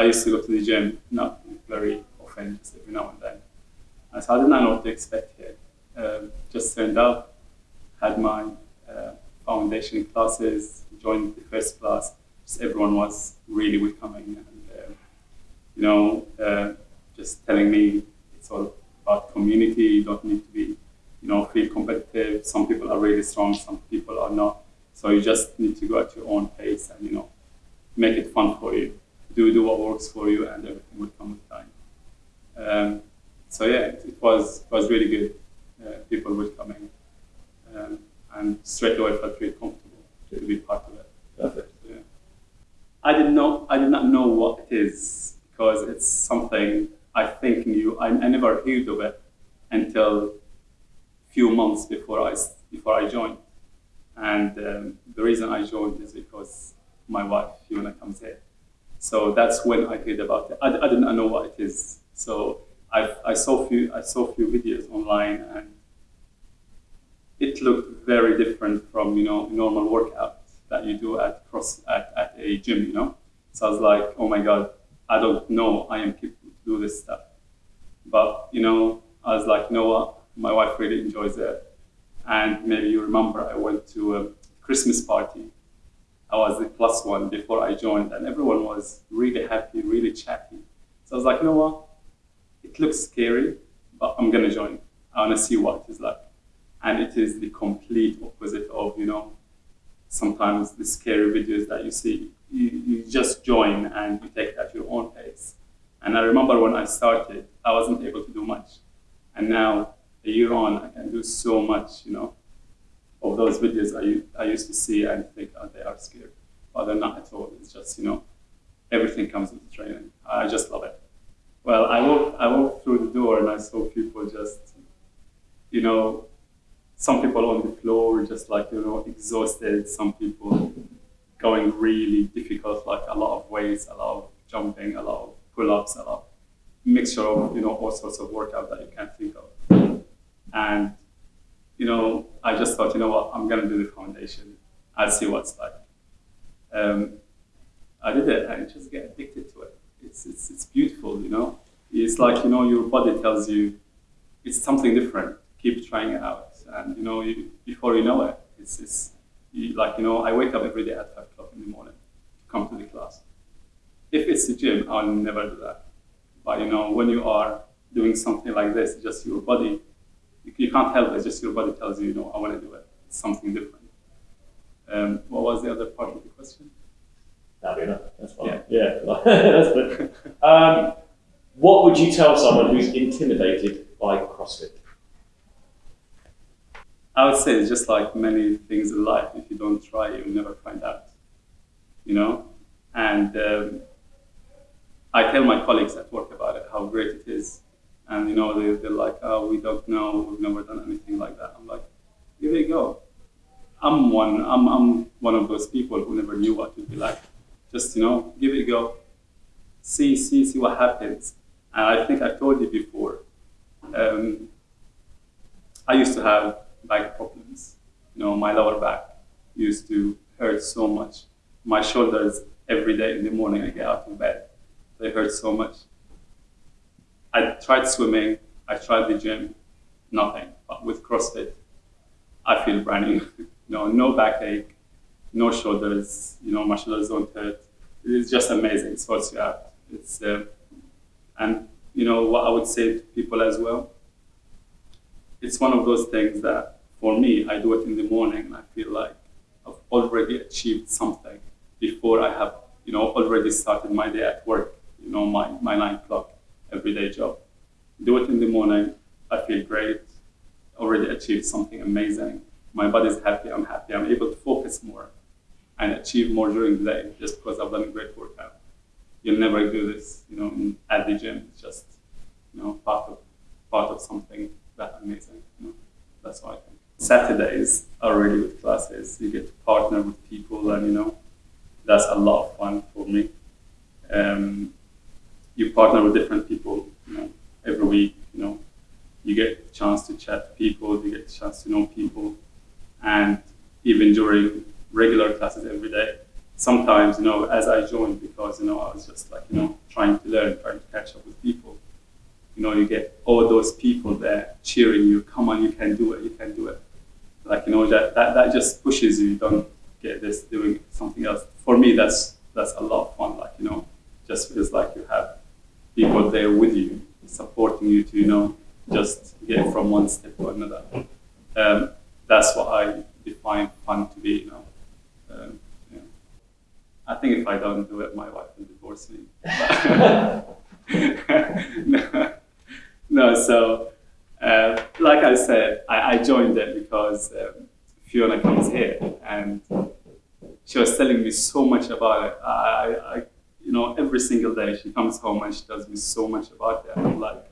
I used to go to the gym, not very often, just every now and then. And so I did not know what to expect here. Um, just turned up, had my uh, foundation classes, joined the first class. Just everyone was really welcoming and, uh, you know, uh, just telling me it's all about community. You don't need to be, you know, feel competitive. Some people are really strong, some people are not. So you just need to go at your own pace and, you know, make it fun for you. Do, do what works for you and everything will come with time. Um, so yeah, it, it, was, it was really good. Uh, people welcoming. Um, and straight away felt really comfortable to be part of it. Perfect. Yeah. I didn't know, I did not know what it is because it's something I think new. I, I never heard of it until a few months before I, before I joined. And um, the reason I joined is because my wife, Fiona, comes here. So that's when I heard about it. I, I didn't know what it is. So I, I saw few I saw few videos online and it looked very different from you know normal workout that you do at cross at, at a gym, you know. So I was like, oh my god, I don't know I am capable to do this stuff. But you know, I was like, what, my wife really enjoys it. And maybe you remember I went to a Christmas party. I was the plus one before I joined, and everyone was really happy, really chatty. So I was like, you know what? It looks scary, but I'm gonna join. I wanna see what it is like. And it is the complete opposite of, you know, sometimes the scary videos that you see. You, you just join and you take it at your own pace. And I remember when I started, I wasn't able to do much. And now, a year on, I can do so much, you know, of those videos I, I used to see and think, oh, they are scary. But they're not at all. It's just, you know, everything comes with training. I just love it. Well, I walked, I walked through the door and I saw people just, you know, some people on the floor just like, you know, exhausted. Some people going really difficult, like a lot of weights, a lot of jumping, a lot of pull-ups, a lot of mixture of, you know, all sorts of workout that you can't think of. And, you know, I just thought, you know what, I'm going to do the foundation. I'll see what's like. Um, I did it I just get addicted to it. It's, it's, it's beautiful, you know. It's like, you know, your body tells you it's something different. Keep trying it out. And, you know, you, before you know it, it's, it's you, like, you know, I wake up every day at 5 o'clock in the morning to come to the class. If it's the gym, I'll never do that. But, you know, when you are doing something like this, just your body, you, you can't help it, just your body tells you, you know, I want to do it. It's something different. Um, what was the other part of the question? That'll be enough. That's fine. Yeah, yeah. that's good. Um, what would you tell someone who's intimidated by CrossFit? I would say it's just like many things in life. If you don't try, you'll never find out. You know, and um, I tell my colleagues at work about it, how great it is, and you know, they, they're like, "Oh, we don't know. We've never done anything like that." I'm like, "Give it a go." I'm one. I'm, I'm one of those people who never knew what it would be like. Just you know, give it a go. See, see, see what happens. And I think I told you before. Um, I used to have back problems. You know, my lower back used to hurt so much. My shoulders every day in the morning I get out of bed, they hurt so much. I tried swimming, I tried the gym, nothing. But with CrossFit, I feel brand new. know, no backache, no shoulders. You know, my shoulders don't hurt. It's just amazing. It sorts you out. It's uh, and you know what I would say to people as well. It's one of those things that for me, I do it in the morning and I feel like I've already achieved something before I have, you know, already started my day at work, you know, my, my nine o'clock everyday job. Do it in the morning, I feel great, already achieved something amazing. My body's happy, I'm happy, I'm able to focus more and achieve more during the day just because I've done a great workout. You'll never do this, you know, at the gym. It's just, you know, part of part of something that amazing. You know? That's what I think. Saturdays are really good classes. You get to partner with people, and you know, that's a lot of fun for me. Um, you partner with different people, you know, every week. You know, you get a chance to chat to people, you get a chance to know people, and even during regular classes every day, sometimes, you know, as I joined, because, you know, I was just like, you know, trying to learn, trying to catch up with people. You know, you get all those people there cheering you, come on, you can do it, you can do it. Like, you know, that, that, that just pushes you, you don't get this doing something else. For me, that's, that's a lot of fun. Like, you know, just feels like you have people there with you, supporting you to, you know, just get from one step to another. Um, that's what I define fun to be, you know. Um, yeah. I think if I don't do it, my wife will divorce me. no, no, so uh, like I said, I, I joined it because um, Fiona comes here and she was telling me so much about it. I, I, you know, every single day she comes home and she tells me so much about it. I'm like,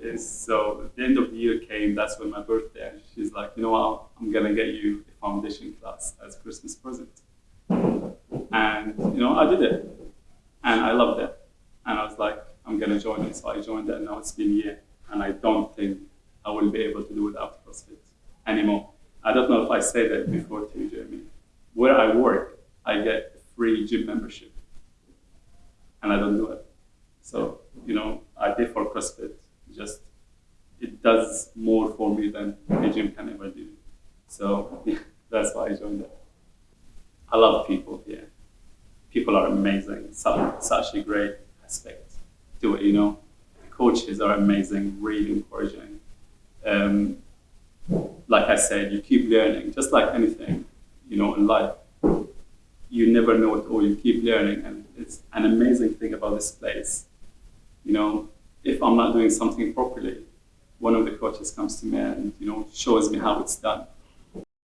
is so the end of the year came, that's when my birthday, and she's like, you know what, I'm gonna get you a foundation class as a Christmas present. And you know, I did it. And I loved it. And I was like, I'm gonna join it. So I joined it and now it's been a year. And I don't think I will be able to do without CrossFit anymore. I don't know if I said that before to you, Jeremy. Where I work, I get free gym membership. And I don't do it. So, you know, I pay for CrossFit. Just it does more for me than a gym can ever do. So yeah, that's why I joined it. I love people here. People are amazing. Such, such a great aspect to it, you know. The coaches are amazing, really encouraging. Um, like I said, you keep learning, just like anything, you know, in life. You never know it all. You keep learning, and it's an amazing thing about this place. You know, if I'm not doing something properly, one of the coaches comes to me and you know shows me how it's done